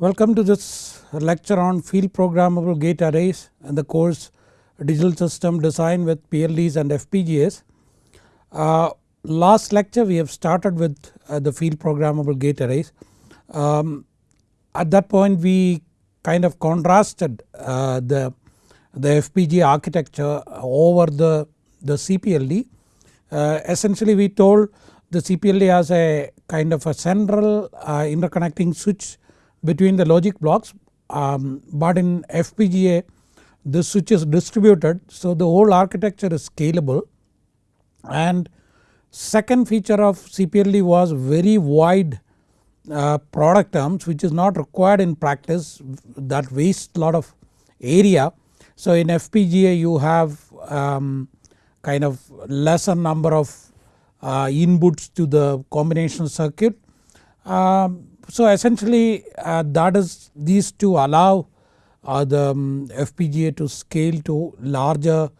Welcome to this lecture on field programmable gate arrays and the course digital system design with PLDs and FPGAs. Uh, last lecture we have started with uh, the field programmable gate arrays. Um, at that point we kind of contrasted uh, the, the FPGA architecture over the, the CPLD. Uh, essentially we told the CPLD has a kind of a central uh, interconnecting switch between the logic blocks um, but in FPGA the switch is distributed so the whole architecture is scalable and second feature of CPLD was very wide uh, product terms which is not required in practice that wastes lot of area. So in FPGA you have um, kind of lesser number of uh, inputs to the combination circuit. Um, so essentially uh, that is these two allow uh, the um, FPGA to scale to larger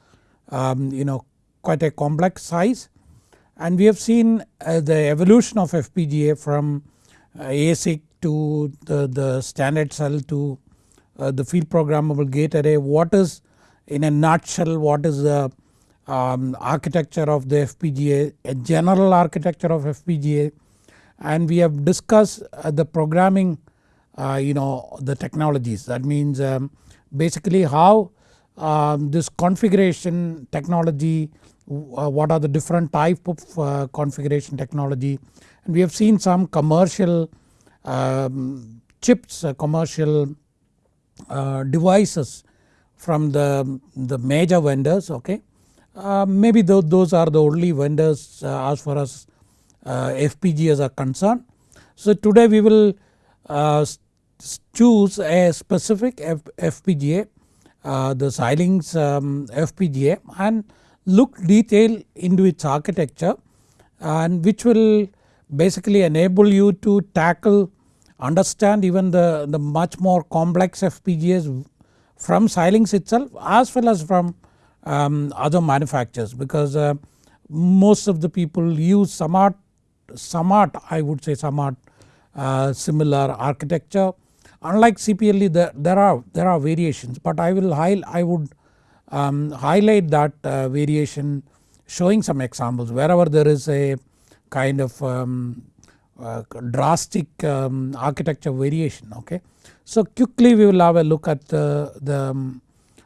um, you know quite a complex size. And we have seen uh, the evolution of FPGA from ASIC to the, the standard cell to uh, the field programmable gate array. What is in a nutshell what is the um, architecture of the FPGA a general architecture of FPGA and we have discussed uh, the programming uh, you know the technologies that means um, basically how um, this configuration technology uh, what are the different type of configuration technology and we have seen some commercial um, chips commercial devices from the, the major vendors okay. Uh, maybe th those are the only vendors uh, as far as FPGAs are concerned. So today we will uh, choose a specific F FPGA uh, the Xilinx um, FPGA and look detail into its architecture and which will basically enable you to tackle understand even the, the much more complex FPGAs from Xilinx itself as well as from um, other manufacturers because uh, most of the people use somewhat somewhat I would say somewhat uh, similar architecture. Unlike CPLD there, there are there are variations but I will I would um, highlight that uh, variation showing some examples wherever there is a kind of um, uh, drastic um, architecture variation okay. So quickly we will have a look at the, the um,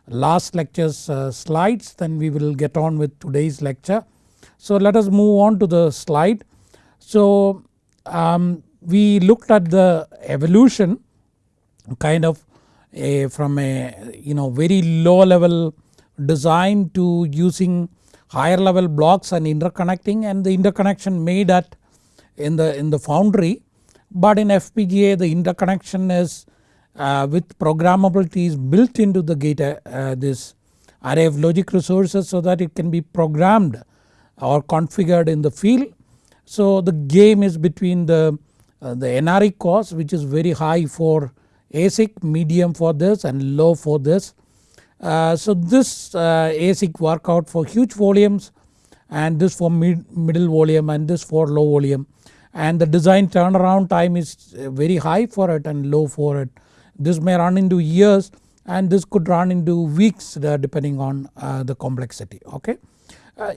last lectures uh, slides then we will get on with today's lecture. So let us move on to the slide. So um, we looked at the evolution kind of a, from a you know very low level design to using higher level blocks and interconnecting and the interconnection made at in the in the foundry. But in FPGA the interconnection is uh, with programmability is built into the gate uh, this array of logic resources so that it can be programmed or configured in the field so the game is between the, uh, the NRE cost which is very high for ASIC, medium for this and low for this. Uh, so this uh, ASIC work out for huge volumes and this for mid, middle volume and this for low volume and the design turnaround time is uh, very high for it and low for it. This may run into years and this could run into weeks uh, depending on uh, the complexity okay.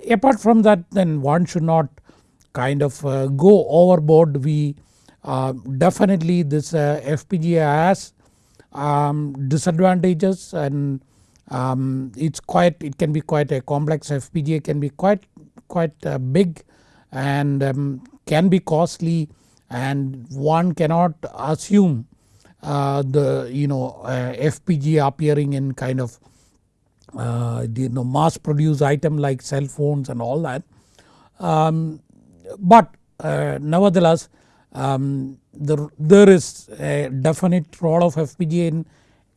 apart from that then one should not kind of uh, go overboard we uh, definitely this uh, FPGA has um, disadvantages and um, it's quite it can be quite a complex FPGA can be quite quite uh, big and um, can be costly and one cannot assume uh, the you know uh, FPGA appearing in kind of you know mass produced item like cell phones and all that. Um, but uh, nevertheless um, the, there is a definite role of FPGA in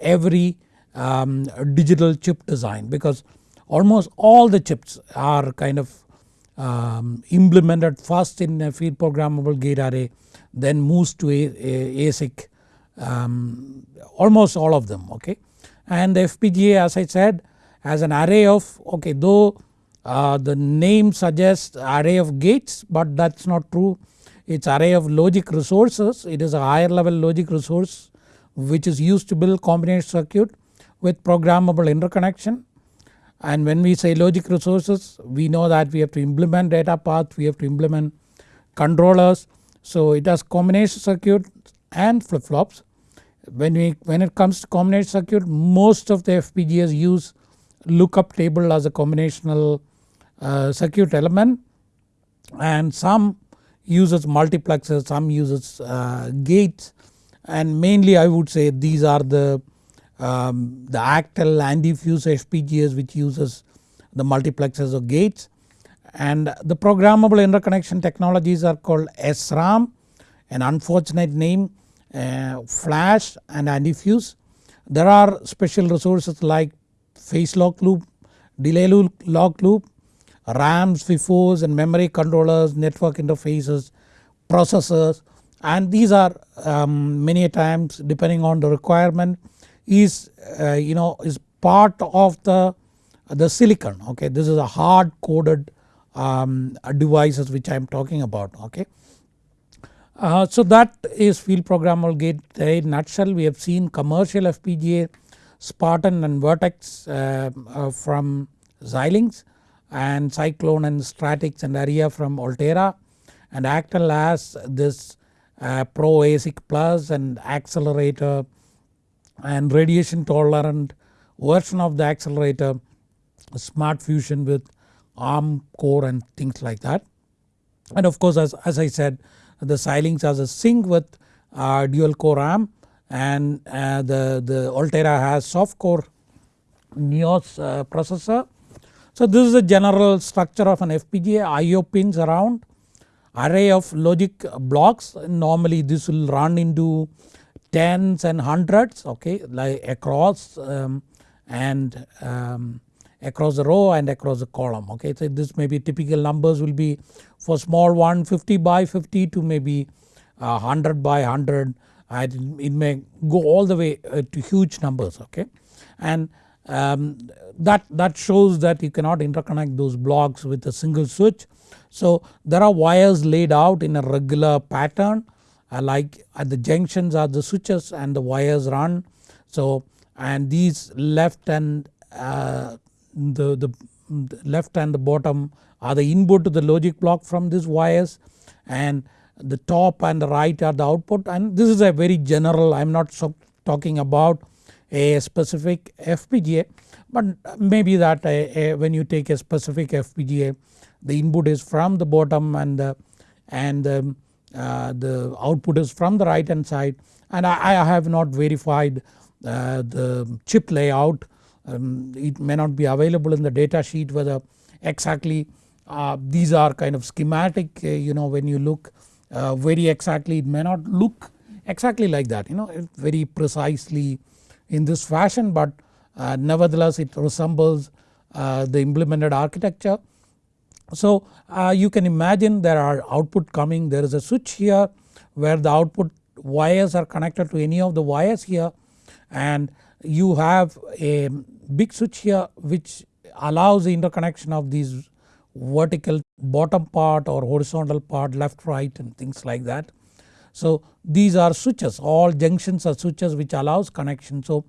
every um, digital chip design because almost all the chips are kind of um, implemented first in a field programmable gate array then moves to a, a ASIC um, almost all of them okay. And the FPGA as I said has an array of okay though uh, the name suggests array of gates but that is not true it is array of logic resources it is a higher level logic resource which is used to build combination circuit with programmable interconnection and when we say logic resources we know that we have to implement data path, we have to implement controllers. So it has combination circuit and flip flops. When we when it comes to combination circuit most of the FPGAs use lookup table as a combinational circuit element and some uses multiplexers, some uses uh, gates and mainly I would say these are the um, the Actel antifuse FPGAs which uses the multiplexers or gates and the programmable interconnection technologies are called SRAM an unfortunate name uh, flash and antifuse. There are special resources like phase lock loop, delay lock loop, RAMs, FIFOs and memory controllers, network interfaces, processors and these are um, many times depending on the requirement is uh, you know is part of the the silicon okay? This is a hard coded um, devices which I am talking about okay. Uh, so that is field programmable gate in nutshell. We have seen commercial FPGA Spartan and Virtex uh, uh, from Xilinx and Cyclone and Stratix and Arria from Altera and Actel has this uh, Pro ASIC Plus and Axcelerator and radiation tolerant version of the Axcelerator smart fusion with ARM core and things like that. And of course as, as I said the Xilinx has a Zynq with uh, dual core ARM and uh, the, the Altera has soft core Nios uh, processor. So this is the general structure of an FPGA IO pins around array of logic blocks normally this will run into tens and hundreds okay like across um, and um, across the row and across the column okay. So this may be typical numbers will be for small one 50 by 50 to maybe uh, 100 by 100 and it may go all the way uh, to huge numbers okay. And um, that, that shows that you cannot interconnect those blocks with a single switch. So there are wires laid out in a regular pattern uh, like at the junctions are the switches and the wires run. So and these left and uh, the, the, left and the bottom are the input to the logic block from these wires and the top and the right are the output and this is a very general I am not so talking about a specific FPGA but maybe that a, a, when you take a specific FPGA the input is from the bottom and the, and the, uh, the output is from the right hand side. And I, I have not verified uh, the chip layout. Um, it may not be available in the data sheet whether exactly uh, these are kind of schematic uh, you know when you look uh, very exactly. It may not look exactly like that you know very precisely in this fashion but uh, nevertheless it resembles uh, the implemented architecture. So uh, you can imagine there are output coming there is a switch here where the output wires are connected to any of the wires here and you have a big switch here which allows the interconnection of these vertical bottom part or horizontal part left right and things like that. So these are switches all junctions are switches which allows connection. So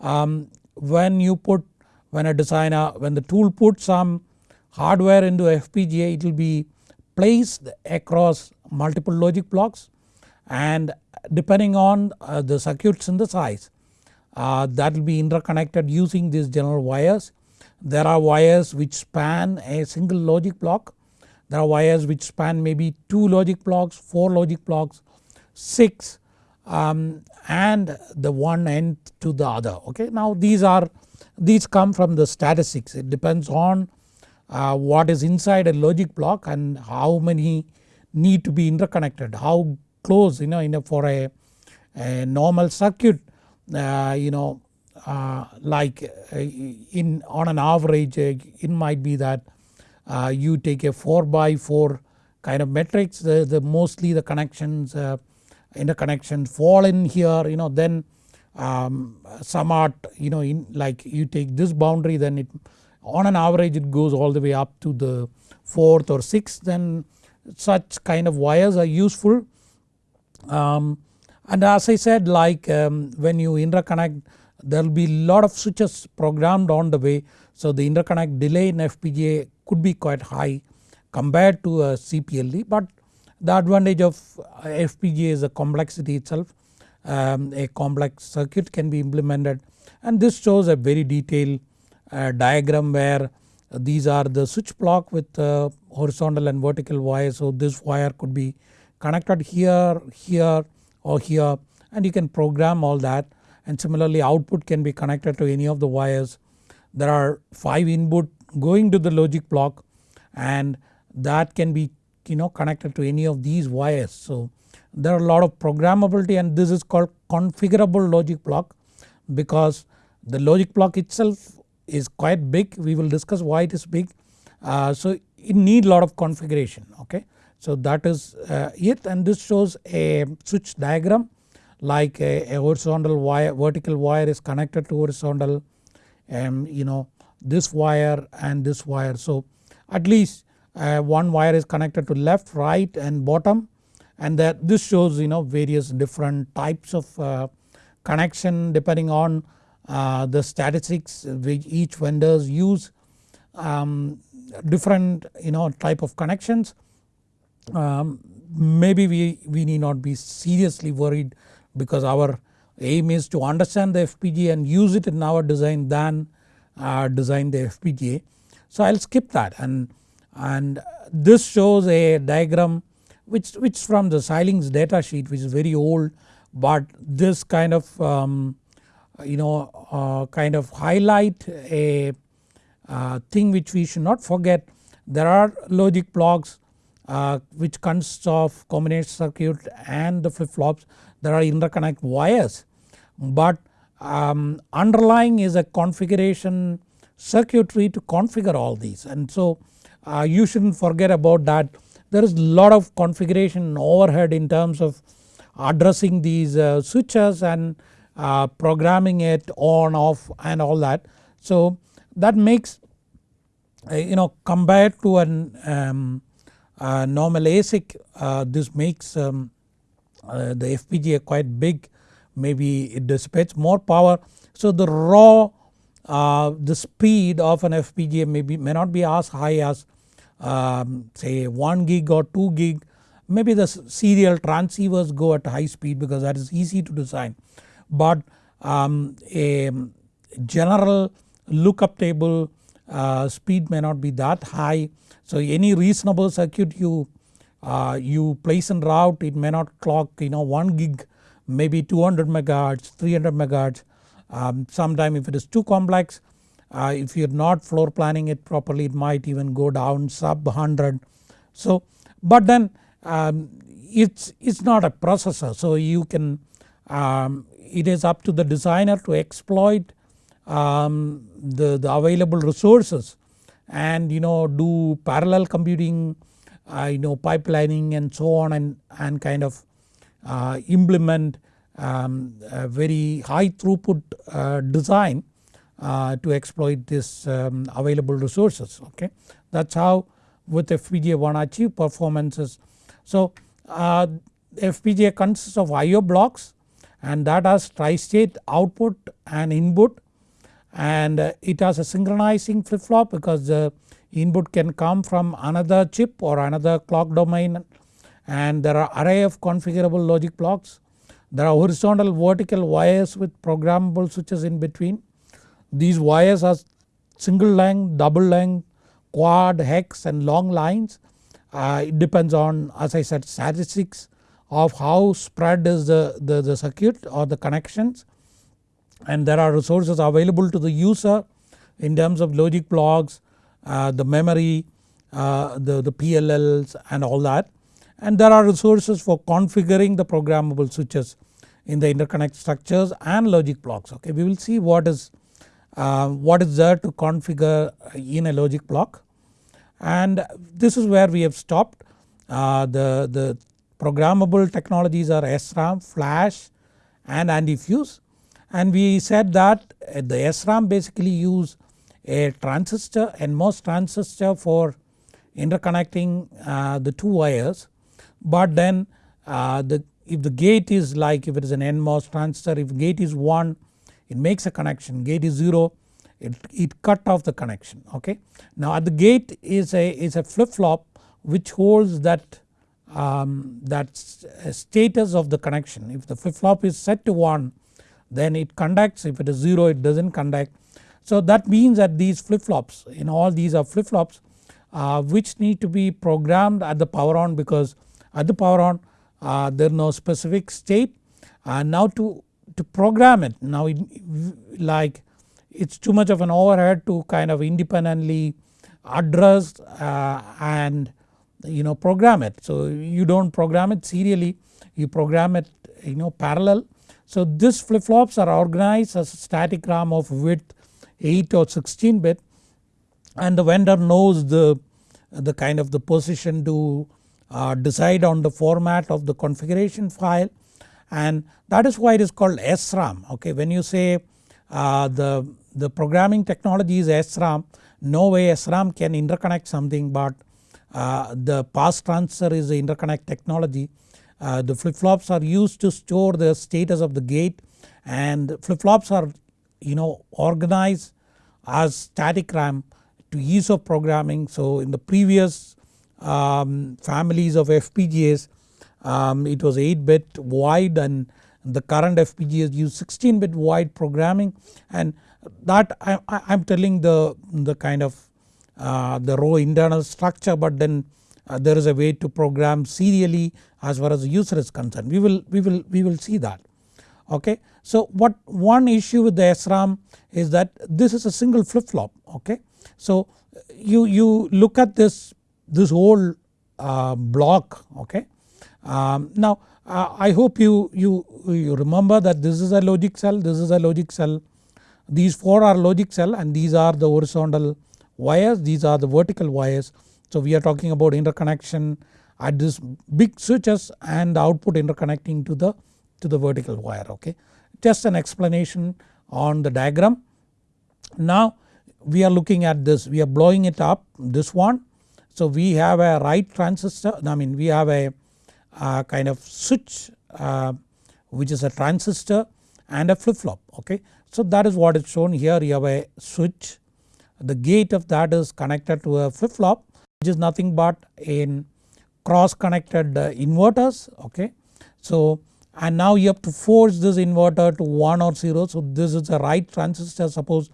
um, when you put when a designer when the tool puts some hardware into FPGA it will be placed across multiple logic blocks and depending on uh, the circuit synthesize uh, that will be interconnected using these general wires. There are wires which span a single logic block, there are wires which span maybe 2 logic blocks, 4 logic blocks, 6 um, and the one end to the other okay. Now these are these come from the statistics it depends on uh, what is inside a logic block and how many need to be interconnected how close you know in a, for a, a normal circuit uh, you know uh, like uh, in on an average it might be that you take a 4 by 4 kind of matrix the, the mostly the connections interconnections fall in here you know then um, some you know in like you take this boundary then it on an average it goes all the way up to the 4th or 6th then such kind of wires are useful. Um, And as I said like um, when you interconnect there will be lot of switches programmed on the way so the interconnect delay in FPGA could be quite high compared to a CPLD but the advantage of FPGA is the complexity itself. Um, a complex circuit can be implemented. And this shows a very detailed uh, diagram where these are the switch block with uh, horizontal and vertical wires. So this wire could be connected here, here or here. And you can program all that. And similarly output can be connected to any of the wires. There are 5 input going to the logic block. And that can be you know connected to any of these wires. So there are a lot of programmability and this is called configurable logic block because the logic block itself is quite big we will discuss why it is big. Uh, so it need a lot of configuration okay. So that is uh, it and this shows a switch diagram like a, a, horizontal wire vertical wire is connected to horizontal and you know this wire and this wire. So at least uh, one wire is connected to left right and bottom and that this shows you know various different types of uh, connection depending on uh, the statistics which each vendors use um, different you know type of connections. Um, maybe we, we need not be seriously worried because our aim is to understand the FPGA and use it in our design than uh, design the FPGA. So I will skip that and, and this shows a diagram which, which from the Xilinx data sheet which is very old but this kind of um, you know uh, kind of highlight a uh, thing which we should not forget. There are logic blocks uh, which consists of combination circuit and the flip flops there are interconnect wires. But um, underlying is a configuration circuitry to configure all these. And so uh, you shouldn't forget about that there is a lot of configuration overhead in terms of addressing these uh, switches and uh, programming it on off and all that. So that makes uh, you know compared to an um, uh, normal ASIC uh, this makes um, uh, the FPGA quite big maybe it dissipates more power. So the raw the speed of an FPGA may, be, may not be as high as um, say 1 gig or 2 gig maybe the serial transceivers go at high speed because that is easy to design but um, a general lookup table uh, speed may not be that high. So any reasonable circuit you uh, you place and route it may not clock you know 1 gig maybe 200 megahertz 300 megahertz um, sometime if it is too complex uh, if you are not floor planning it properly it might even go down sub 100. So but then um, it's, it's not a processor so you can um, it is up to the designer to exploit um, the, the available resources and you know do parallel computing uh, you know pipelining and so on and, and kind of uh, implement um, a very high throughput uh, design uh, to exploit this um, available resources okay. That is how with FPGA one achieve performances. So uh, FPGA consists of IO blocks and that has tri-state output and input and it has a synchronizing flip flop because the input can come from another chip or another clock domain and there are array of configurable logic blocks. There are horizontal vertical wires with programmable switches in between. These wires are single length, double length, quad, hex and long lines. Uh, it depends on as I said statistics of how spread is the, the, the circuit or the connections and there are resources available to the user in terms of logic blocks, uh, the memory, uh, the, the PLLs and all that and there are resources for configuring the programmable switches in the interconnect structures and logic blocks okay. We will see what is uh, what is there to configure in a logic block? And this is where we have stopped. Uh, the, the Programmable technologies are SRAM, flash and anti-fuse. And we said that the SRAM basically use a transistor NMOS transistor for interconnecting uh, the two wires. But then uh, the if the gate is like if it is an NMOS transistor if gate is 1 it makes a connection. Gate is 0 it, it cut off the connection. Okay. Now at the gate is a is a flip flop which holds that um, that status of the connection. If the flip flop is set to 1 then it conducts. If it is 0 it does not conduct. So that means that these flip flops in all these are flip flops uh, which need to be programmed at the power on because at the power on uh, there is no specific state. And now to, to program it now it, like it is too much of an overhead to kind of independently address uh, and you know program it. So you do not program it serially you program it you know parallel. So this flip flops are organized as a static RAM of width 8 or 16 bit and the vendor knows the, the kind of the position to uh, decide on the format of the configuration file and that is why it is called SRAM okay. When you say uh, the, the programming technology is SRAM no way SRAM can interconnect something but uh, the pass transistor is the interconnect technology. Uh, the flip flops are used to store the status of the gate and flip flops are you know organized as static RAM to ease of programming. So in the previous um, families of FPGAs um, it was 8 bit wide and the current FPGAs use 16 bit wide programming and that I am telling the, the kind of uh, the row internal structure but then uh, there is a way to program serially as far as the user is concerned we will we will we will see that okay. So what one issue with the SRAM is that this is a single flip flop okay. So you, you look at this, this whole uh, block okay. Um, now uh, I hope you, you, you remember that this is a logic cell, this is a logic cell, these 4 are logic cell and these are the horizontal wires, these are the vertical wires. So we are talking about interconnection at this big switches and output interconnecting to the to the vertical wire okay. Just an explanation on the diagram. Now we are looking at this we are blowing it up this one. So we have a write transistor I mean we have a kind of switch uh, which is a transistor and a flip flop okay. So that is what is shown here you have a switch the gate of that is connected to a flip flop which is nothing but in cross connected uh, inverters okay. So and now you have to force this inverter to 1 or 0 so this is a write transistor suppose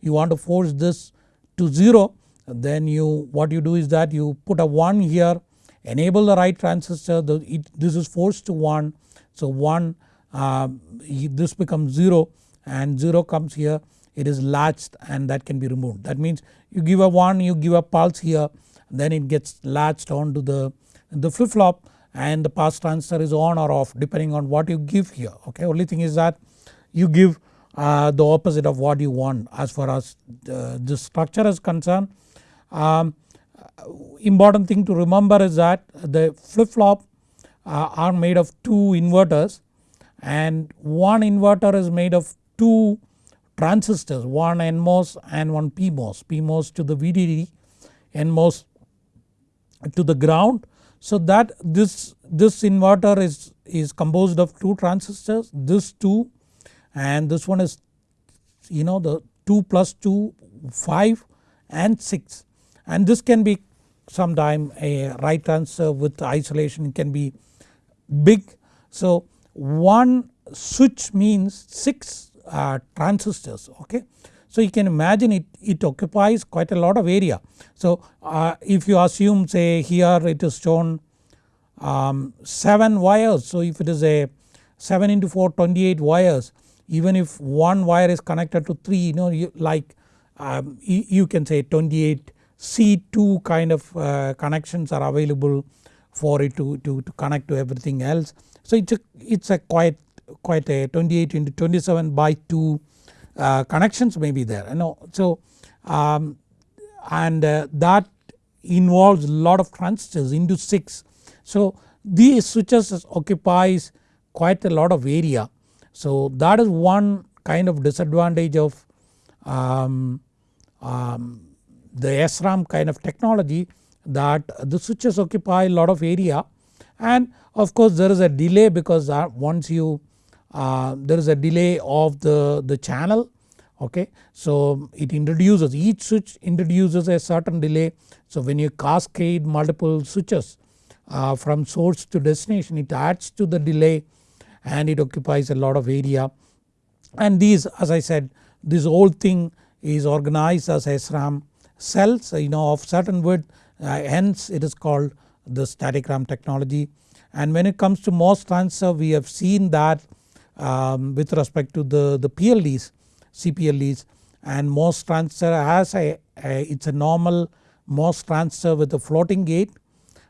you want to force this to 0 then you what you do is that you put a 1 here enable the write transistor the, it, this is forced to 1 so 1 uh, this becomes 0 and 0 comes here it is latched and that can be removed. That means you give a 1 you give a pulse here then it gets latched onto the, the flip flop and the pass transistor is on or off depending on what you give here okay. Only thing is that you give uh, the opposite of what you want as far as uh, the structure is concerned. Um, important thing to remember is that the flip flop uh, are made of two inverters and one inverter is made of two transistors one NMOS and one PMOS, PMOS to the VDD, NMOS to the ground. So that this, this inverter is, is composed of two transistors this 2 and this one is you know the 2 plus 2 5 and 6 and this can be sometime a write transistor with isolation can be big. So one switch means 6 uh, transistors okay. So you can imagine it, it occupies quite a lot of area. So uh, if you assume say here it is shown um, 7 wires so if it is a 7 into 4 28 wires even if one wire is connected to 3 you know you like um, you, you, can say 28 C2 kind of uh, connections are available for it to, to, to connect to everything else. So it's a, it's a quite quite a 28 into 27 by 2 uh, connections may be there you know. So um, and uh, that involves a lot of transistors into 6. So these switches occupies quite a lot of area. So that is one kind of disadvantage of um, um, the SRAM kind of technology that the switches occupy a lot of area. And of course there is a delay because uh, once you uh, there is a delay of the, the channel okay. So it introduces each switch introduces a certain delay. So when you cascade multiple switches uh, from source to destination it adds to the delay and it occupies a lot of area. And these as I said this whole thing is organized as SRAM cells you know of certain width uh, hence it is called the static RAM technology and when it comes to MOS transistor we have seen that um, with respect to the, the PLDs CPLDs and MOS transistor has a, a it's a normal MOS transistor with a floating gate.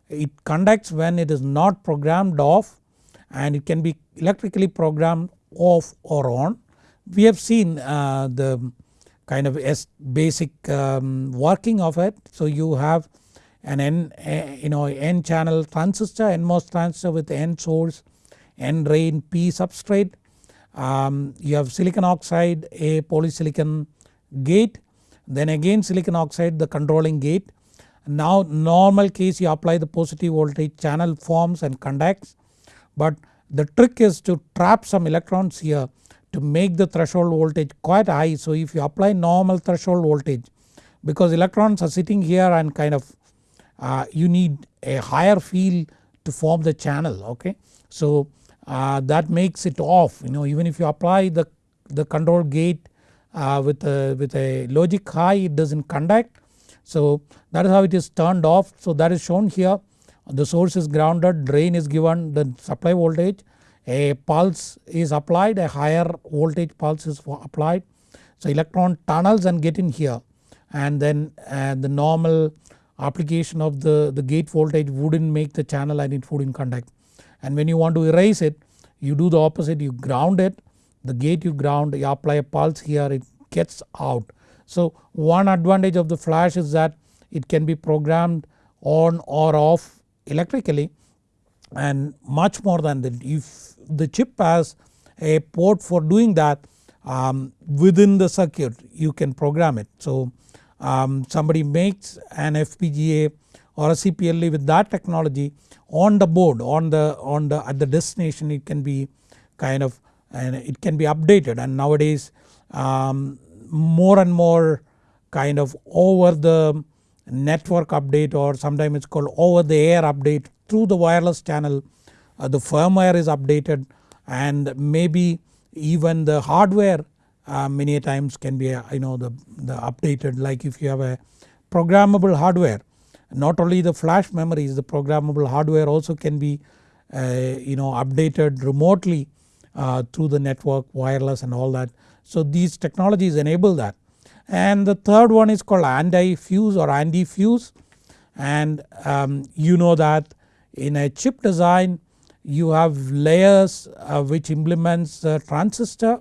It conducts when it is not programmed off and it can be electrically programmed off or on. We have seen uh, the kind of basic um, working of it. So you have an N you know N channel transistor NMOS transistor with N source N drain P substrate. Um, you have silicon oxide a polysilicon gate then again silicon oxide the controlling gate. Now normal case you apply the positive voltage channel forms and conducts but the trick is to trap some electrons here to make the threshold voltage quite high. So if you apply normal threshold voltage because electrons are sitting here and kind of uh, you need a higher field to form the channel okay. So uh, that makes it off you know even if you apply the, the control gate uh, with, a, with a logic high it does not conduct. So that is how it is turned off so that is shown here the source is grounded drain is given the supply voltage a pulse is applied a higher voltage pulse is applied. So electron tunnels and get in here and then uh, the normal application of the, the gate voltage wouldn't make the channel and it wouldn't conduct. And when you want to erase it you do the opposite you ground it the gate you ground you apply a pulse here it gets out. So one advantage of the flash is that it can be programmed on or off electrically and much more than that if the chip has a port for doing that um, within the circuit you can program it. So um, somebody makes an FPGA or a CPLD with that technology on the board on the on the at the destination it can be kind of and it can be updated and nowadays um, more and more kind of over the network update or sometimes it's called over the air update through the wireless channel uh, the firmware is updated and maybe even the hardware uh, many times can be uh, you know the, the updated. Like if you have a programmable hardware not only the flash memories the programmable hardware also can be uh, you know updated remotely uh, through the network wireless and all that. So these technologies enable that. And the third one is called anti-fuse or anti-fuse and um, you know that in a chip design you have layers uh, which implements the transistor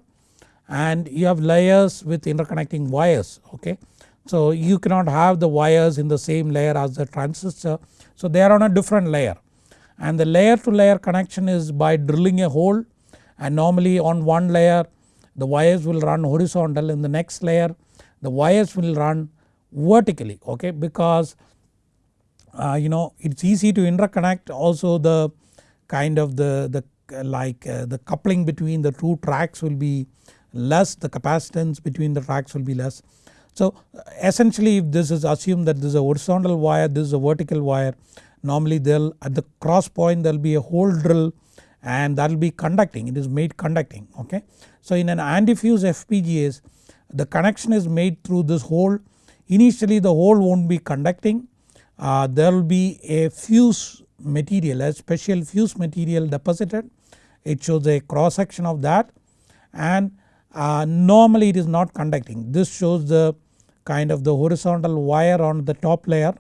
and you have layers with interconnecting wires okay. So you cannot have the wires in the same layer as the transistor. So they are on a different layer. And the layer to layer connection is by drilling a hole and normally on one layer the wires will run horizontal in the next layer. The wires will run vertically okay? Because uh, you know it is easy to interconnect also the kind of the, the like uh, the coupling between the two tracks will be less the capacitance between the tracks will be less. So essentially if this is assumed that this is a horizontal wire this is a vertical wire normally they'll at the cross point there will be a hole drill and that will be conducting it is made conducting okay. So in an anti-fuse FPGAs the connection is made through this hole initially the hole won't be conducting uh, there will be a fuse material a special fuse material deposited. It shows a cross section of that. And uh, normally it is not conducting. This shows the kind of the horizontal wire on the top layer.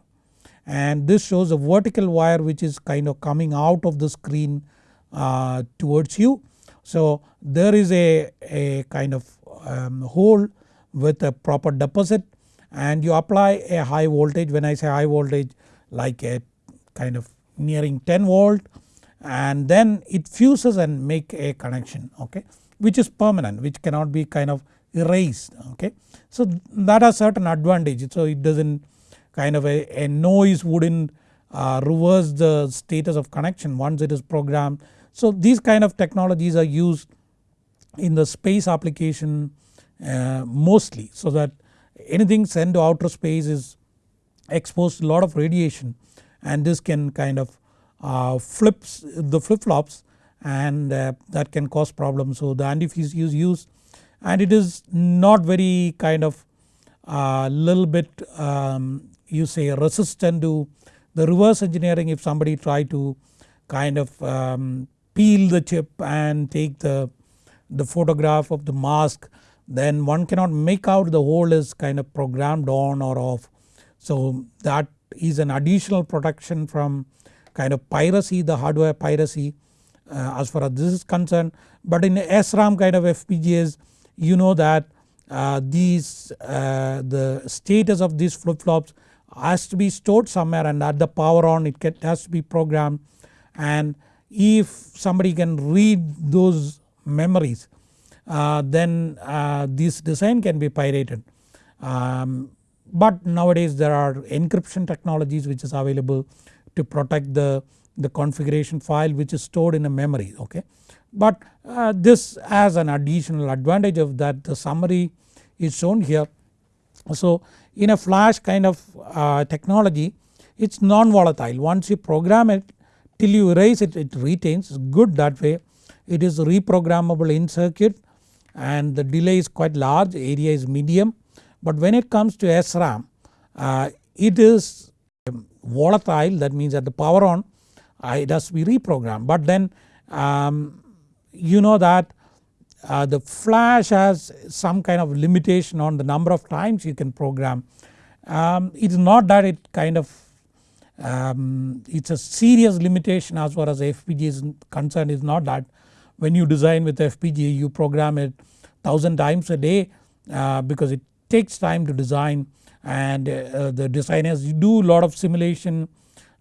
And this shows a vertical wire which is kind of coming out of the screen uh, towards you. So there is a, a kind of um, hole with a proper deposit and you apply a high voltage when I say high voltage like a kind of nearing 10 volt and then it fuses and make a connection okay which is permanent which cannot be kind of erased okay. So that has certain advantage so it does not kind of a, a noise wouldn't uh, reverse the status of connection once it is programmed. So these kind of technologies are used in the space application uh, mostly so that anything sent to outer space is exposed to a lot of radiation and this can kind of uh, flips the flip flops and uh, that can cause problems. So the antifuse is used and it is not very kind of uh, little bit um, you say resistant to the reverse engineering if somebody try to kind of um, peel the chip and take the, the photograph of the mask then one cannot make out the hole is kind of programmed on or off. So that is an additional protection from kind of piracy the hardware piracy uh, as far as this is concerned. But in SRAM kind of FPGAs you know that uh, these uh, the status of these flip flops has to be stored somewhere and at the power on it has to be programmed and if somebody can read those memories then uh, this design can be pirated. Um, but nowadays there are encryption technologies which is available to protect the, the configuration file which is stored in a memory okay. But uh, this has an additional advantage of that the summary is shown here. So in a flash kind of uh, technology it is non-volatile once you program it till you erase it it retains good that way it is reprogrammable in circuit and the delay is quite large area is medium. But when it comes to SRAM uh, it is volatile. That means at the power on uh, it has to be reprogrammed. But then um, you know that uh, the flash has some kind of limitation on the number of times you can program. Um, it is not that it kind of um, it is a serious limitation as far as FPGA is concerned is not that when you design with FPGA you program it 1000 times a day uh, because it takes time to design and uh, the designers you do a lot of simulation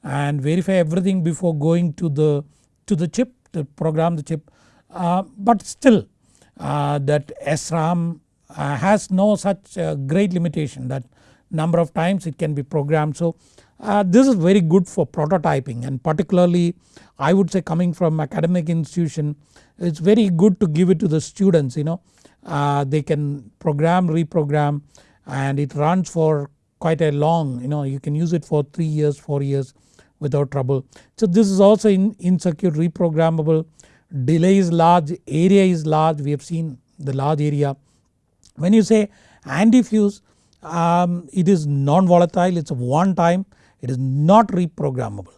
and verify everything before going to the to the chip to program the chip uh, but still uh, that SRAM uh, has no such uh, great limitation that number of times it can be programmed. So this is very good for prototyping and particularly I would say coming from academic institution it's very good to give it to the students you know they can program reprogram and it runs for quite a long you know you can use it for 3 years 4 years without trouble. So this is also in, in circuit reprogrammable delay is large, area is large we have seen the large area. When you say antifuse um, it is non-volatile it is one time it is not reprogrammable.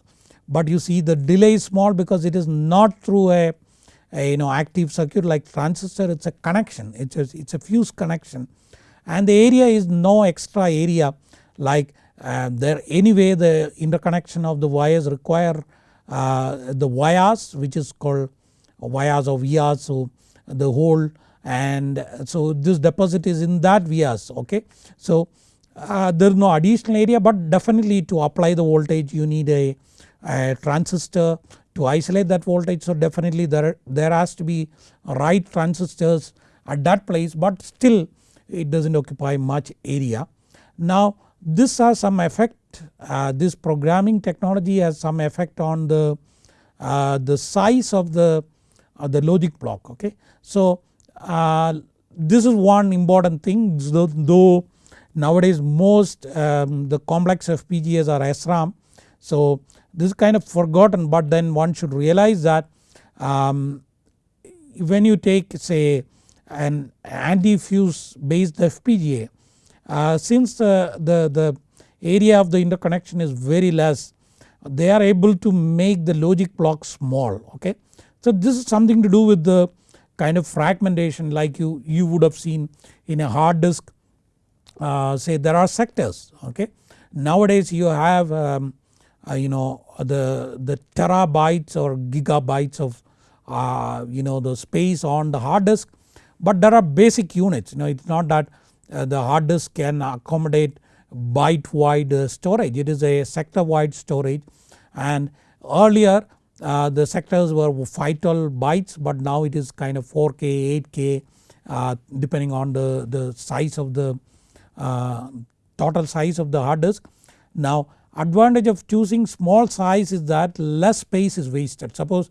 But you see the delay is small because it is not through a, a you know active circuit like transistor. It is a connection. It is it's a fuse connection. And the area is no extra area. Like uh, there anyway the interconnection of the wires require uh, the vias which is called vias or vias so the hole and so this deposit is in that vias okay. So uh, there is no additional area but definitely to apply the voltage you need a, a transistor to isolate that voltage so definitely there, there has to be write transistors at that place but still it does not occupy much area. Now this has some effect uh, this programming technology has some effect on the, uh, the size of the uh, the logic block okay. So uh, this is one important thing though, though nowadays most um, the complex FPGAs are SRAM. So this is kind of forgotten but then one should realize that um, when you take say an anti-fuse based FPGA uh, since the, the, the area of the interconnection is very less they are able to make the logic block small okay. So this is something to do with the kind of fragmentation like you, you would have seen in a hard disk uh, say there are sectors okay. Nowadays you have um, uh, you know the, the terabytes or gigabytes of uh, you know the space on the hard disk but there are basic units. You know it is not that uh, the hard disk can accommodate byte wide uh, storage. It is a sector wide storage. And earlier the sectors were 512 bytes but now it is kind of 4k 8k uh, depending on the, the size of the total size of the hard disk. Now advantage of choosing small size is that less space is wasted suppose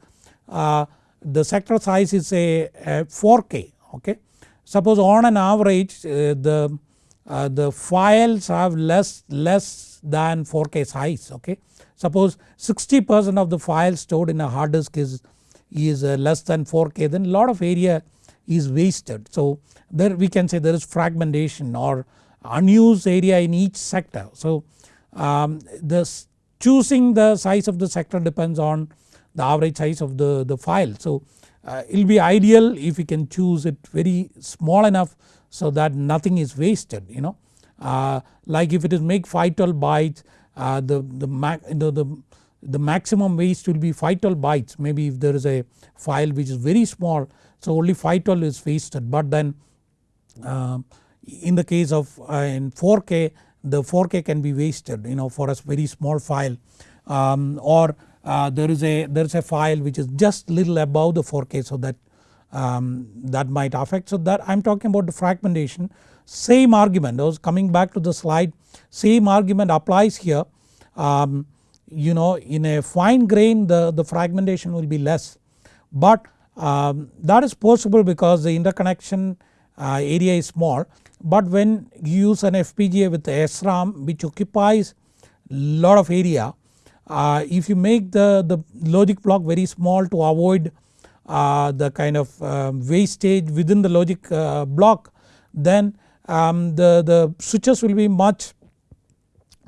uh, the sector size is a, a 4K okay. Suppose on an average uh, the, uh, the files have less, less than 4K size okay. Suppose 60 percent of the files stored in a hard disk is, is uh, less than 4K then lot of area is wasted. So there we can say there is fragmentation or unused area in each sector. So um, this choosing the size of the sector depends on the average size of the, the file. So uh, it will be ideal if we can choose it very small enough so that nothing is wasted you know. Uh, like if it is make 512 bytes uh, the, the, the, the, the maximum waste will be 512 bytes maybe if there is a file which is very small so only 512 is wasted but then uh, in the case of uh, in 4K the 4K can be wasted you know for a very small file. Um, or uh, there is a there is a file which is just little above the 4K so that um, that might affect. So that I am talking about the fragmentation. Same argument. I was coming back to the slide. Same argument applies here. Um, you know in a fine grain the, the fragmentation will be less. But um, that is possible because the interconnection uh, area is small but when you use an FPGA with SRAM which occupies lot of area uh, if you make the, the logic block very small to avoid uh, the kind of uh, wastage within the logic uh, block then um, the, the switches will be much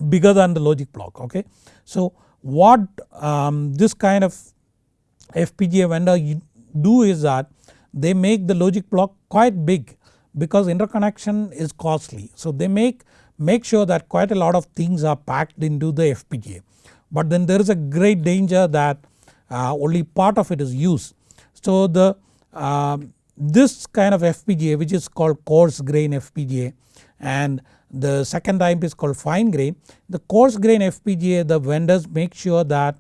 bigger than the logic block okay. So what um, this kind of FPGA vendor do is that they make the logic block quite big because interconnection is costly. So they make, make sure that quite a lot of things are packed into the FPGA but then there is a great danger that uh, only part of it is used. So the uh, this kind of FPGA which is called coarse grain FPGA and the second type is called fine grain. The coarse grain FPGA the vendors make sure that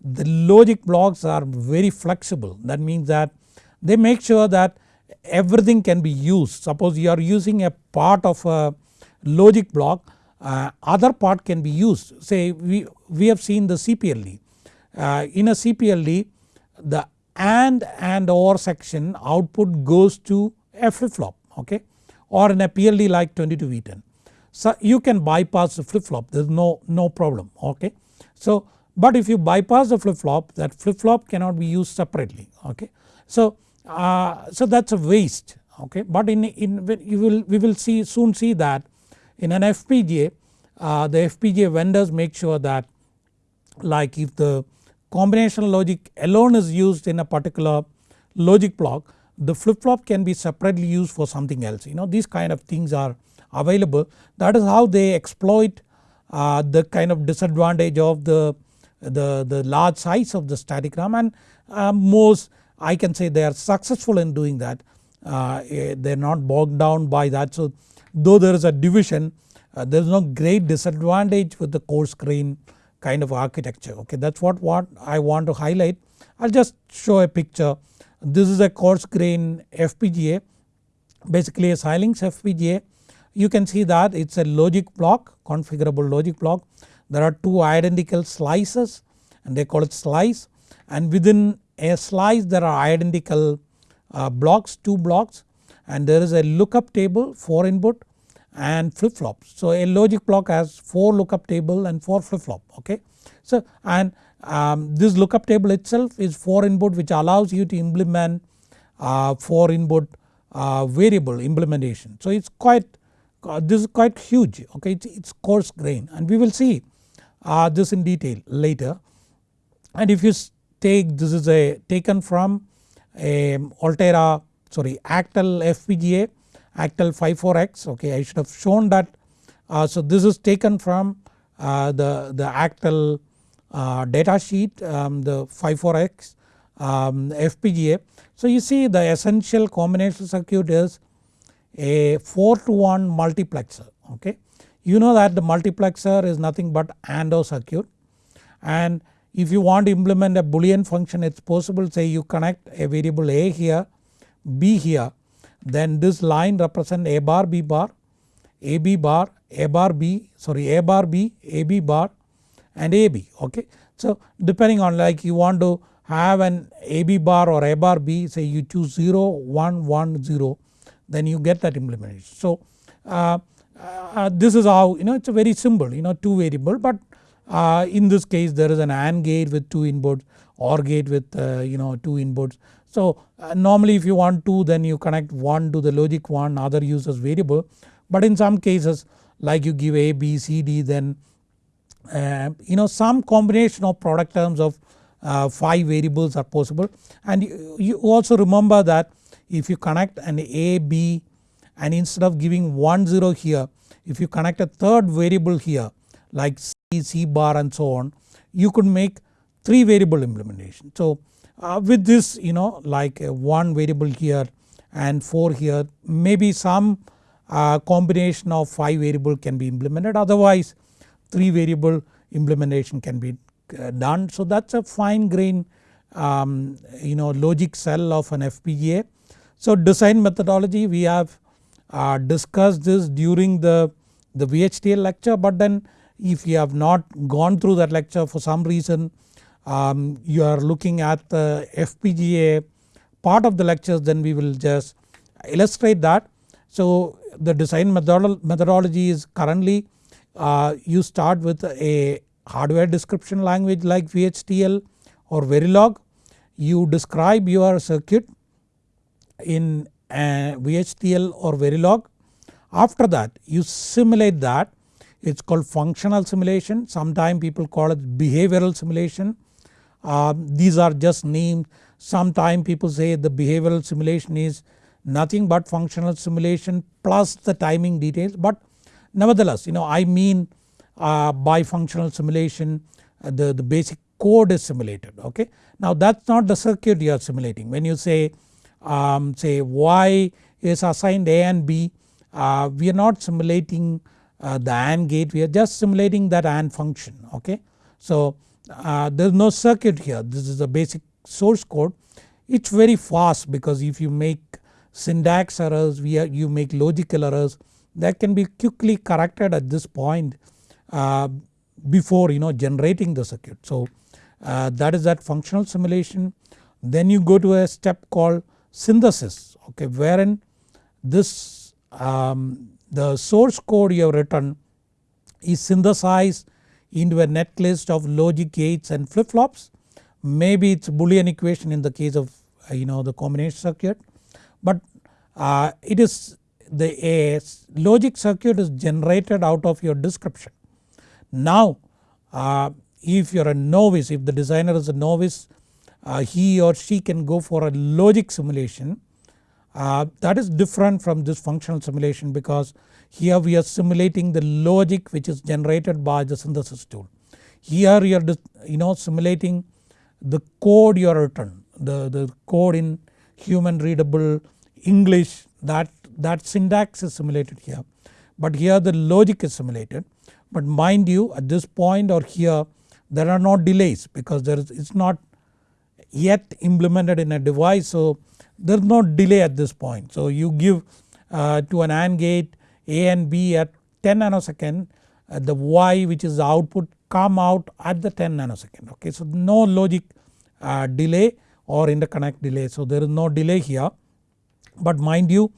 the logic blocks are very flexible that means that they make sure that everything can be used suppose you are using a part of a logic block uh, other part can be used say we, we have seen the CPLD. Uh, in a CPLD the AND and OR section output goes to a flip flop okay or in a PLD like 22V10. So you can bypass the flip flop there is no, no problem okay. So but if you bypass the flip flop that flip flop cannot be used separately okay. So, uh, so that is a waste okay? But in, in you will we will see soon see that in an FPGA uh, the FPGA vendors make sure that like if the combinational logic alone is used in a particular logic block the flip flop can be separately used for something else. You know these kind of things are available. That is how they exploit uh, the kind of disadvantage of the, the, the large size of the static RAM and uh, most I can say they are successful in doing that. Uh, eh, they are not bogged down by that. So though there is a division uh, there is no great disadvantage with the coarse grain kind of architecture. Okay that is what, what I want to highlight. I will just show a picture. This is a coarse grain FPGA basically a Xilinx FPGA you can see that it is a logic block configurable logic block. There are two identical slices and they call it slice. And within a slice there are identical uh, blocks two blocks and there is a lookup table 4 input and flip flops. So a logic block has 4 lookup table and 4 flip flop okay. So and um, this lookup table itself is 4 input which allows you to implement uh, 4 input uh, variable implementation. So it's quite uh, this is quite huge okay it's, it's coarse grain and we will see uh, this in detail later. And if you take this is a taken from a Altera sorry Actel FPGA Actel 54X okay I should have shown that. Uh, so this is taken from uh, the, the Actel uh, data sheet um, the 54X um, FPGA. So you see the essential combination circuit is a 4 to 1 multiplexer okay. You know that the multiplexer is nothing but AND circuit and if you want to implement a boolean function it is possible say you connect a variable A here B here then this line represent A bar B bar AB bar A bar B sorry A bar B AB bar and AB okay. So depending on like you want to have an AB bar or A bar B say you choose 0 1 1 0 then you get that implementation. So uh, uh, this is how you know it is a very simple you know 2 variable but uh, in this case there is an AND gate with 2 inputs OR gate with uh, you know 2 inputs. So uh, normally if you want 2 then you connect 1 to the logic 1 other uses variable but in some cases like you give A, B, C, D then uh, you know some combination of product terms of uh, 5 variables are possible and you, you, also remember that if you connect an A, B and instead of giving 1 0 here if you connect a third variable here like C, bar and so on you could make 3 variable implementation. So uh, with this you know like 1 variable here and 4 here maybe some uh, combination of 5 variable can be implemented otherwise 3 variable implementation can be uh, done. So that is a fine grain um, you know logic cell of an FPGA. So design methodology we have uh, discussed this during the, the VHDL lecture but then if you have not gone through that lecture for some reason um, you are looking at the FPGA part of the lectures then we will just illustrate that. So the design methodology is currently uh, you start with a hardware description language like VHDL or Verilog. You describe your circuit in VHDL or Verilog. After that you simulate that it is called functional simulation sometimes people call it behavioral simulation. Uh, these are just names sometimes people say the behavioral simulation is nothing but functional simulation plus the timing details but nevertheless you know I mean uh, by functional simulation uh, the, the basic code is simulated okay. Now that is not the circuit you are simulating when you say um, say y is assigned a and b uh, we are not simulating uh, the AND gate we are just simulating that AND function okay. So uh, there is no circuit here this is the basic source code it is very fast because if you make syntax errors are, you make logical errors that can be quickly corrected at this point uh, before you know generating the circuit. So uh, that is that functional simulation. Then you go to a step called synthesis okay wherein this um, the source code you have written is synthesized into a netlist of logic gates and flip flops. Maybe it is boolean equation in the case of uh, you know the combination circuit but uh, it is the a logic circuit is generated out of your description. Now uh, if you are a novice if the designer is a novice uh, he or she can go for a logic simulation uh, that is different from this functional simulation because here we are simulating the logic which is generated by the synthesis tool. Here you are you know simulating the code you are written the, the code in human readable English that, that syntax is simulated here. But here the logic is simulated. But mind you at this point or here there are no delays because there is it is not yet implemented in a device. So there is no delay at this point. So you give uh, to an AND gate A and B at 10 nanosecond uh, the Y which is the output come out at the 10 nanosecond okay. So no logic uh, delay or interconnect delay so there is no delay here but mind you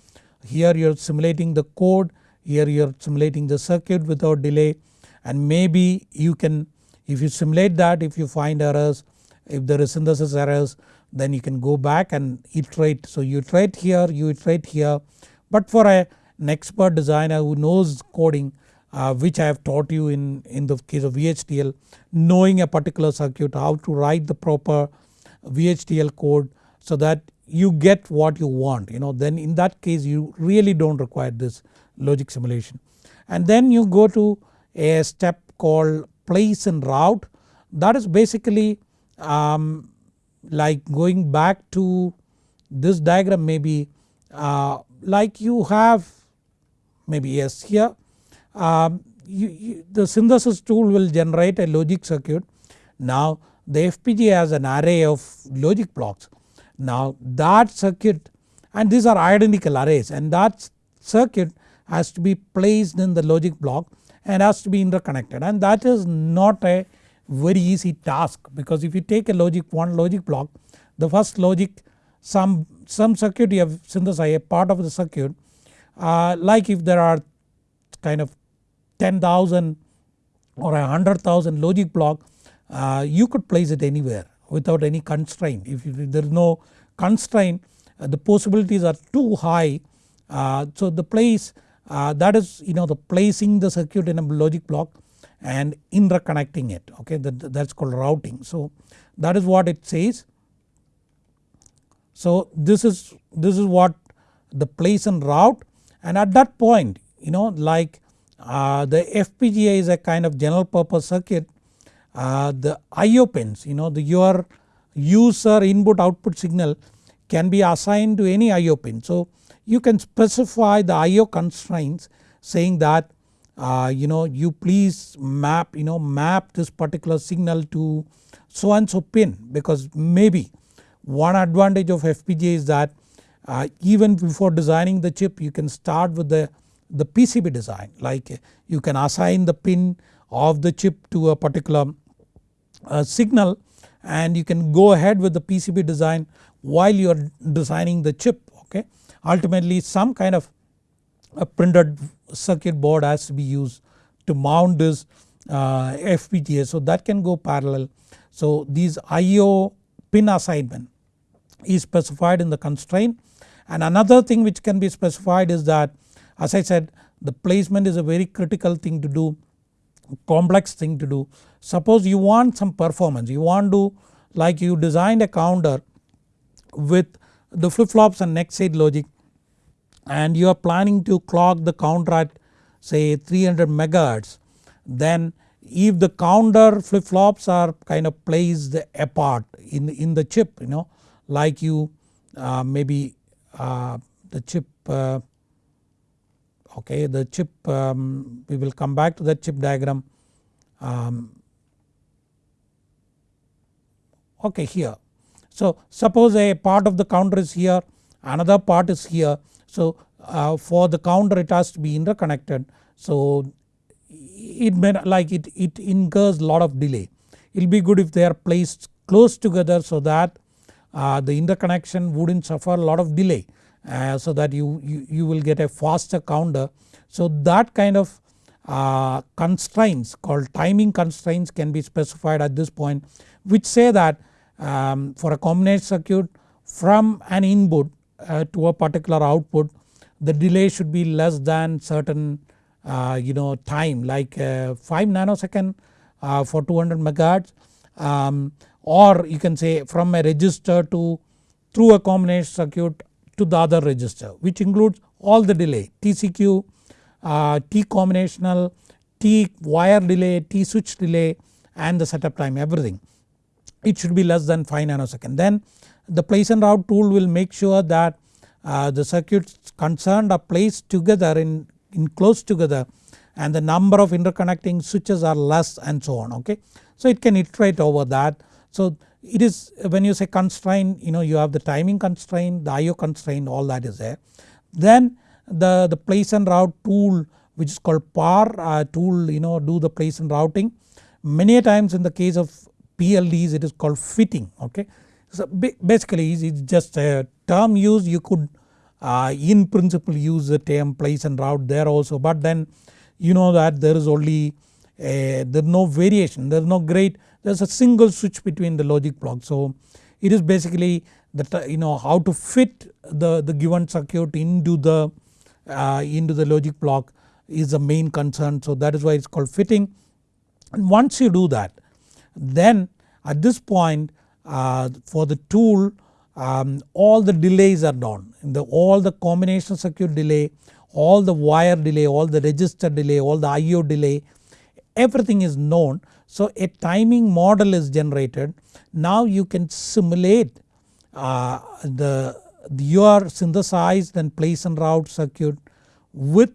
here you are simulating the code here you are simulating the circuit without delay and maybe you can if you simulate that if you find errors if there is synthesis errors then you can go back and iterate. So you iterate here you iterate here but for a, an expert designer who knows coding uh, which I have taught you in, in the case of VHDL knowing a particular circuit how to write the proper VHDL code so that you get what you want you know then in that case you really do not require this logic simulation. And then you go to a step called place and route that is basically um, like going back to this diagram maybe uh, like you have maybe yes here um, you, you, the synthesis tool will generate a logic circuit. Now the FPGA has an array of logic blocks now that circuit and these are identical arrays and that circuit has to be placed in the logic block and has to be interconnected and that is not a very easy task because if you take a logic one logic block the first logic some, some circuit you have synthesized a part of the circuit uh, like if there are kind of 10,000 or a 100,000 logic block uh, you could place it anywhere without any constraint. If, there is no constraint uh, the possibilities are too high uh, so the place uh, that is you know the placing the circuit in a logic block and interconnecting it okay that, that's called routing. So that is what it says. So this is this is what the place and route and at that point you know like uh, the FPGA is a kind of general purpose circuit uh, the IO pins you know the your user input output signal can be assigned to any IO pin. So you can specify the IO constraints saying that uh, you know you please map you know map this particular signal to so and so pin because maybe one advantage of FPGA is that uh, even before designing the chip you can start with the, the PCB design like you can assign the pin of the chip to a particular uh, signal and you can go ahead with the PCB design while you are designing the chip okay. Ultimately some kind of a printed circuit board has to be used to mount this uh, FPGA so that can go parallel. So these IO pin assignment is specified in the constraint and another thing which can be specified is that as I said the placement is a very critical thing to do complex thing to do. Suppose you want some performance you want to like you designed a counter with the flip flops and next state logic and you are planning to clock the counter at say 300 megahertz then if the counter flip flops are kind of placed apart in, in the chip you know like you uh, maybe uh, the chip uh, okay the chip um, we will come back to that chip diagram um, okay here. So suppose a part of the counter is here another part is here so uh, for the counter it has to be interconnected so it may like it, it incurs lot of delay. It will be good if they are placed close together so that uh, the interconnection wouldn't suffer a lot of delay uh, so that you, you, you will get a faster counter. So that kind of uh, constraints called timing constraints can be specified at this point which say that um, for a combination circuit from an input uh, to a particular output the delay should be less than certain uh, you know time like uh, 5 nanosecond uh, for 200 megahertz um, or you can say from a register to through a combination circuit to the other register which includes all the delay TCQ, uh, T combinational, T wire delay, T switch delay and the setup time everything. It should be less than 5 nanosecond then the place and route tool will make sure that uh, the circuits concerned are placed together in, in close together and the number of interconnecting switches are less and so on okay. So it can iterate over that. So it is when you say constraint you know you have the timing constraint the IO constraint all that is there. Then the, the place and route tool which is called PAR uh, tool you know do the place and routing. Many times in the case of PLDs it is called fitting okay. So basically it's just a term used you could uh, in principle use the term place and route there also but then you know that there is only a, there is no variation there is no great there is a single switch between the logic block. So it is basically the you know how to fit the, the given circuit into the uh, into the logic block is the main concern so that is why it is called fitting. And once you do that then at this point for the tool um, all the delays are done the, all the combination circuit delay all the wire delay all the register delay all the IO delay everything is known. So a timing model is generated now you can simulate uh, the your synthesized and place and route circuit with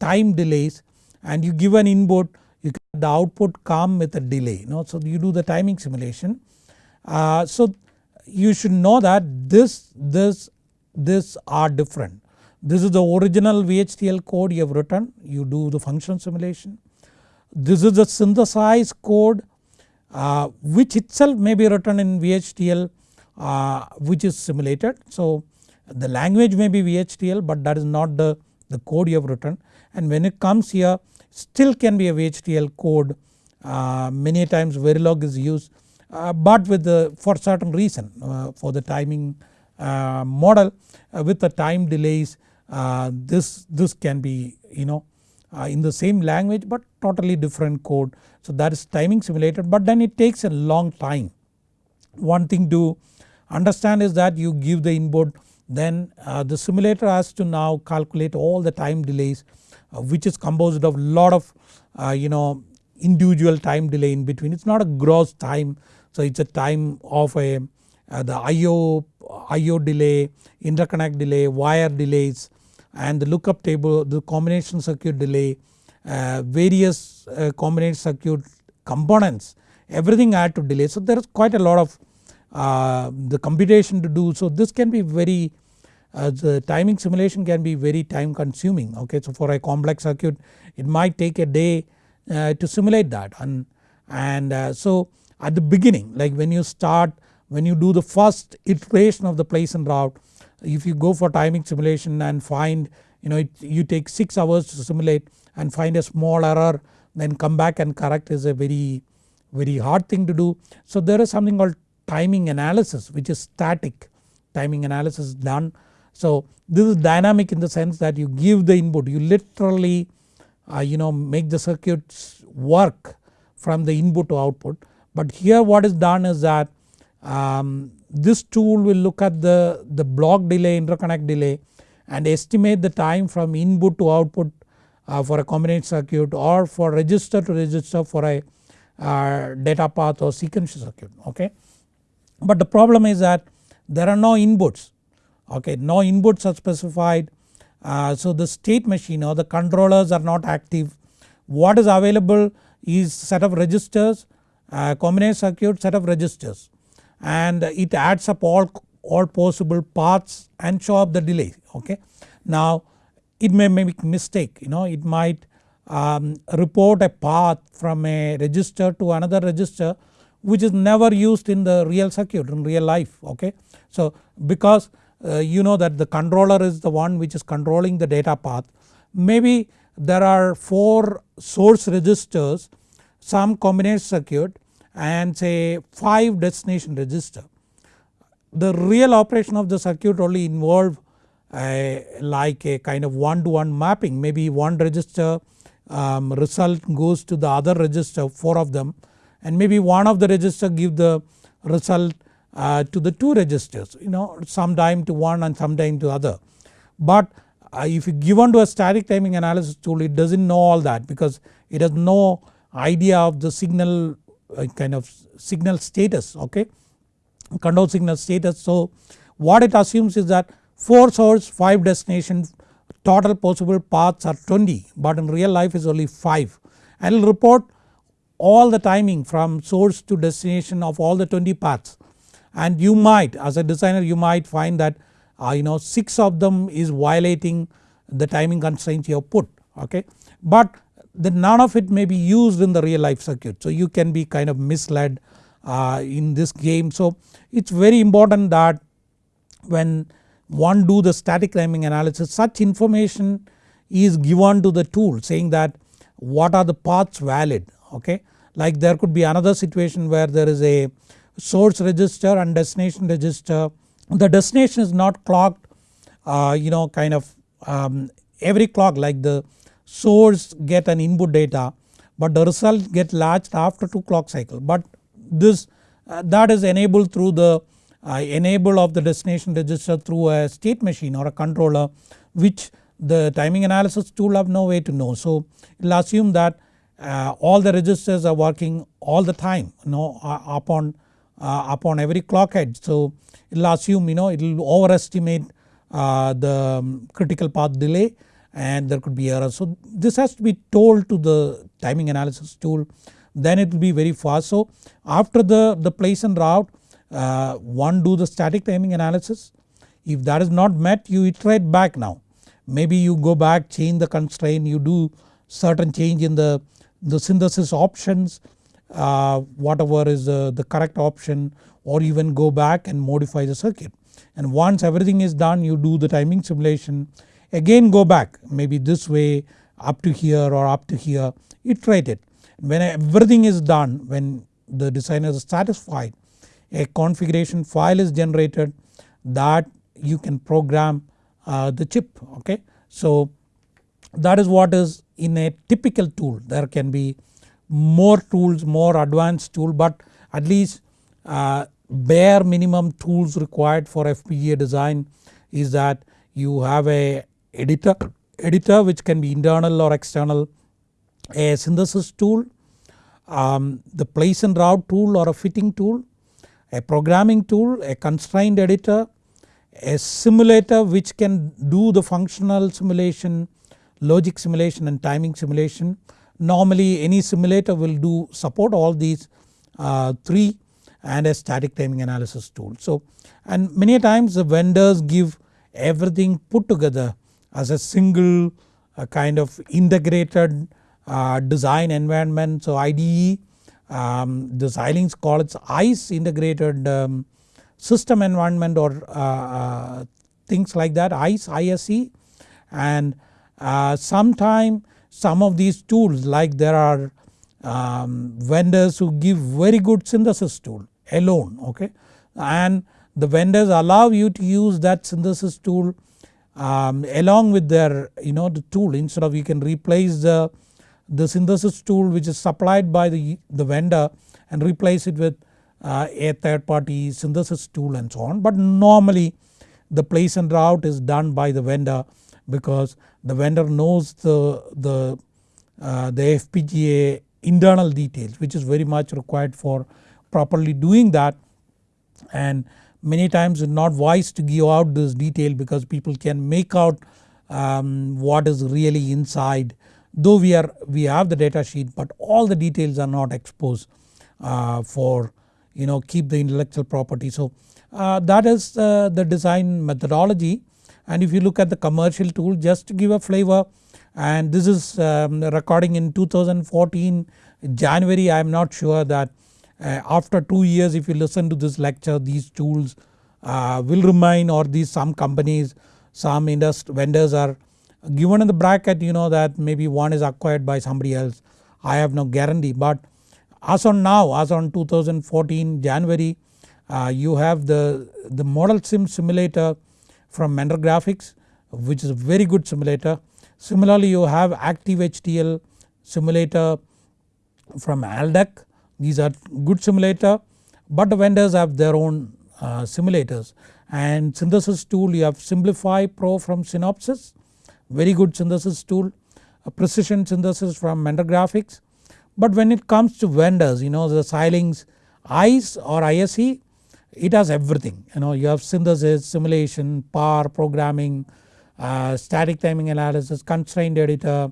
time delays and you give an input you the output come with a delay you know so you do the timing simulation. Uh, so you should know that this, this, this are different. This is the original VHDL code you have written you do the function simulation. This is the synthesized code uh, which itself may be written in VHDL uh, which is simulated. So the language may be VHDL but that is not the, the code you have written and when it comes here still can be a VHDL code uh, many times Verilog is used but with the for certain reason uh, for the timing uh, model with the time delays this, this can be you know in the same language but totally different code. So that is timing simulated but then it takes a long time. One thing to understand is that you give the input then uh, the simulator has to now calculate all the time delays uh, which is composed of lot of uh, you know individual time delay in between. It is not a gross time so it is a time of a the IO, IO delay, interconnect delay, wire delays and the lookup table, the combination circuit delay, uh, various uh, combination circuit components everything add to delay. So there is quite a lot of uh, the computation to do. So this can be very uh, the timing simulation can be very time consuming okay. So for a complex circuit it might take a day uh, to simulate that and, and uh, so at the beginning like when you start when you do the first iteration of the place and route if you go for timing simulation and find you know it, you take 6 hours to simulate and find a small error then come back and correct is a very very hard thing to do. So there is something called timing analysis which is static timing analysis done. So this is dynamic in the sense that you give the input you literally uh, you know make the circuits work from the input to output. But here what is done is that um, this tool will look at the, the block delay interconnect delay and estimate the time from input to output uh, for a combination circuit or for register to register for a uh, data path or sequential circuit okay. But the problem is that there are no inputs okay no inputs are specified uh, so the state machine or the controllers are not active. What is available is set of registers combination circuit set of registers and it adds up all, all possible paths and show up the delay okay. Now it may make mistake you know it might um, report a path from a register to another register which is never used in the real circuit in real life okay. So because uh, you know that the controller is the one which is controlling the data path maybe there are 4 source registers some combination circuit and say 5 destination register. The real operation of the circuit only involve like a kind of one to one mapping maybe one register um, result goes to the other register 4 of them and maybe one of the register give the result uh, to the 2 registers you know sometime to one and sometime to other. But uh, if you given to a static timing analysis tool it does not know all that because it has no idea of the signal kind of signal status okay control signal status. So what it assumes is that 4 source 5 destination total possible paths are 20 but in real life is only 5 and it will report all the timing from source to destination of all the 20 paths and you might as a designer you might find that uh, you know 6 of them is violating the timing constraints you have put okay. But the none of it may be used in the real life circuit so you can be kind of misled uh, in this game. So it is very important that when one do the static timing analysis such information is given to the tool saying that what are the paths valid okay. Like there could be another situation where there is a source register and destination register the destination is not clocked uh, you know kind of um, every clock like the source get an input data but the result get latched after 2 clock cycle but this uh, that is enabled through the uh, enable of the destination register through a state machine or a controller which the timing analysis tool have no way to know. So it will assume that uh, all the registers are working all the time you know uh, upon uh, upon every clock edge. So it will assume you know it will overestimate uh, the um, critical path delay and there could be errors. So this has to be told to the timing analysis tool then it will be very fast. So after the, the place and route uh, one do the static timing analysis if that is not met you iterate back now. Maybe you go back change the constraint you do certain change in the, the synthesis options uh, whatever is uh, the correct option or even go back and modify the circuit. And once everything is done you do the timing simulation again go back maybe this way up to here or up to here iterate it. When everything is done when the designer is satisfied a configuration file is generated that you can program uh, the chip okay. So that is what is in a typical tool there can be more tools more advanced tool but at least uh, bare minimum tools required for FPGA design is that you have a editor, editor which can be internal or external, a synthesis tool, um, the place and route tool or a fitting tool, a programming tool, a constrained editor, a simulator which can do the functional simulation, logic simulation and timing simulation. Normally any simulator will do support all these uh, 3 and a static timing analysis tool. So and many times the vendors give everything put together as a single uh, kind of integrated uh, design environment. So IDE um, the Xilinx call it ICE integrated um, system environment or uh, uh, things like that ICE ISE and uh, sometime some of these tools like there are um, vendors who give very good synthesis tool alone okay and the vendors allow you to use that synthesis tool um, along with their you know the tool instead of you can replace the, the synthesis tool which is supplied by the, the vendor and replace it with uh, a third party synthesis tool and so on. But normally the place and route is done by the vendor because the vendor knows the, the, uh, the FPGA internal details which is very much required for properly doing that and many times it's not wise to give out this detail because people can make out um, what is really inside though we are we have the data sheet but all the details are not exposed uh, for you know keep the intellectual property. So uh, that is uh, the design methodology and if you look at the commercial tool just to give a flavor and this is um, recording in 2014 January I am not sure that uh, after 2 years if you listen to this lecture these tools uh, will remain or these some companies some industry vendors are given in the bracket you know that maybe one is acquired by somebody else. I have no guarantee. But as on now as on 2014 January uh, you have the, the ModelSim simulator from Mentor Graphics which is a very good simulator. Similarly you have Active-HDL simulator from Aldec these are good simulator but the vendors have their own uh, simulators. And synthesis tool you have Synplify Pro from Synopsys very good synthesis tool. A precision synthesis from Mentor Graphics. But when it comes to vendors you know the Xilinx ICE or ISE it has everything. You know you have synthesis, simulation, power, programming, uh, static timing analysis, constraint editor,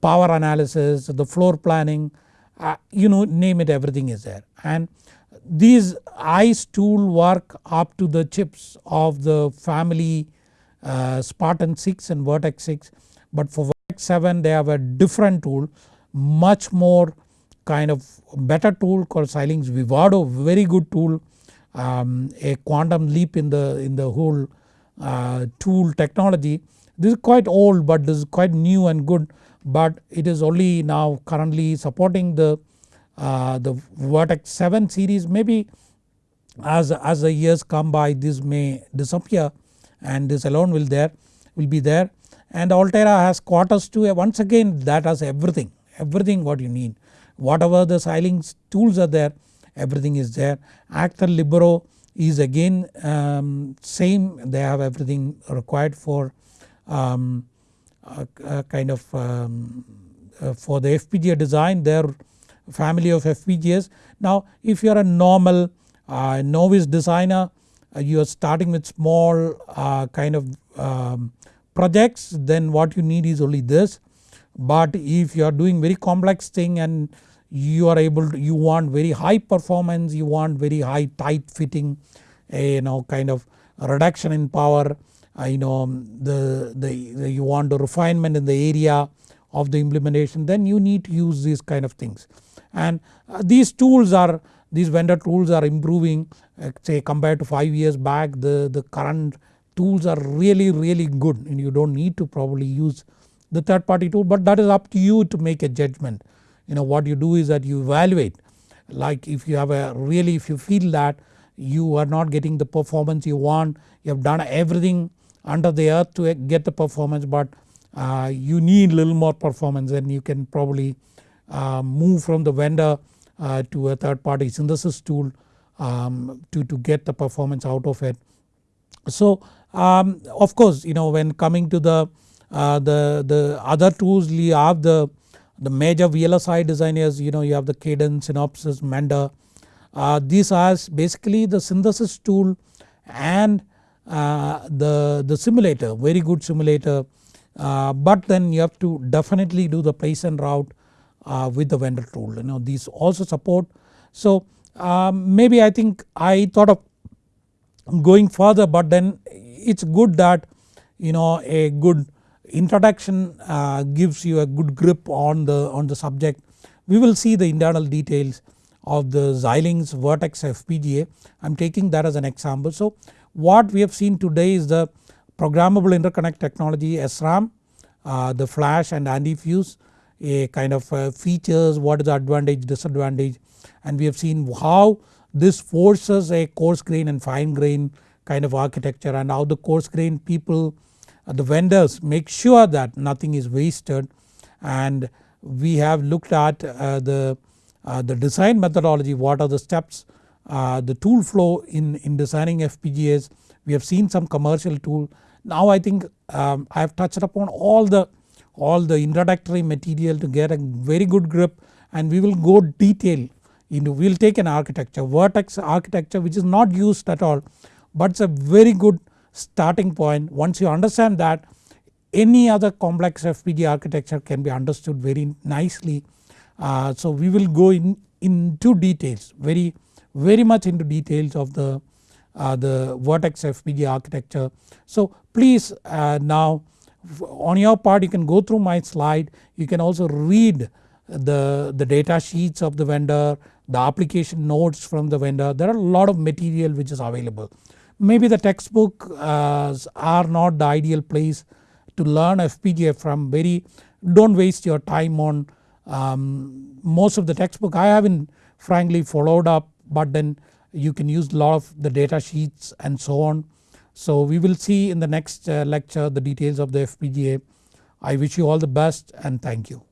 power analysis, the floor planning uh, you know name it everything is there. And these ICE tool work up to the chips of the family uh, Spartan 6 and Virtex 6 but for Virtex 7 they have a different tool much more kind of better tool called Xilinx Vivado very good tool. Um, a quantum leap in the in the whole uh, tool technology. This is quite old but this is quite new and good but it is only now currently supporting the, uh, the Virtex 7 series. Maybe as, as the years come by this may disappear and this alone will there will be there. And Altera has Quartus 2 once again that has everything everything what you need. Whatever the Xilinx tools are there everything is there. Actel Libero is again um, same. They have everything required for um, kind of um, uh, for the FPGA design their family of FPGAs. Now if you are a normal uh, novice designer uh, you are starting with small uh, kind of um, projects then what you need is only this but if you are doing very complex thing and you are able to you want very high performance you want very high tight fitting you know kind of reduction in power you know the, the, the you want a refinement in the area of the implementation then you need to use these kind of things. And uh, these tools are these vendor tools are improving uh, say compared to 5 years back the, the current tools are really really good and you don't need to probably use the third party tool but that is up to you to make a judgment. You know what you do is that you evaluate like if you have a really if you feel that you are not getting the performance you want you have done everything under the earth to get the performance but uh, you need little more performance then you can probably uh, move from the vendor uh, to a third party synthesis tool um, to, to get the performance out of it. So um, of course you know when coming to the, uh, the, the other tools you have the, the major VLSI designers you know you have the Cadence, Synopsys, Mentor. Uh, these are basically the synthesis tool and the, the simulator very good simulator uh, but then you have to definitely do the place and route uh, with the vendor tool you know these also support. So um, maybe I think I thought of going further but then it's good that you know a good introduction uh, gives you a good grip on the on the subject. We will see the internal details of the Xilinx Virtex FPGA I am taking that as an example. So what we have seen today is the programmable interconnect technology SRAM, uh, the flash and anti-fuse a kind of uh, features what is the advantage disadvantage and we have seen how this forces a coarse grain and fine grain kind of architecture and how the coarse grain people uh, the vendors make sure that nothing is wasted. And we have looked at uh, the, uh, the design methodology what are the steps uh, the tool flow in, in designing FPGAs we have seen some commercial tool. Now I think um, I have touched upon all the all the introductory material to get a very good grip and we will go detail into we will take an architecture Virtex architecture which is not used at all but it's a very good starting point once you understand that any other complex FPGA architecture can be understood very nicely. Uh, so we will go in into details very very much into details of the, uh, the Virtex FPGA architecture. So please uh, now on your part you can go through my slide you can also read the, the data sheets of the vendor, the application notes from the vendor there are a lot of material which is available. Maybe the textbook uh, are not the ideal place to learn FPGA from very don't waste your time on um, most of the textbook I haven't frankly followed up but then you can use a lot of the data sheets and so on. So we will see in the next uh, lecture the details of the FPGA. I wish you all the best and thank you.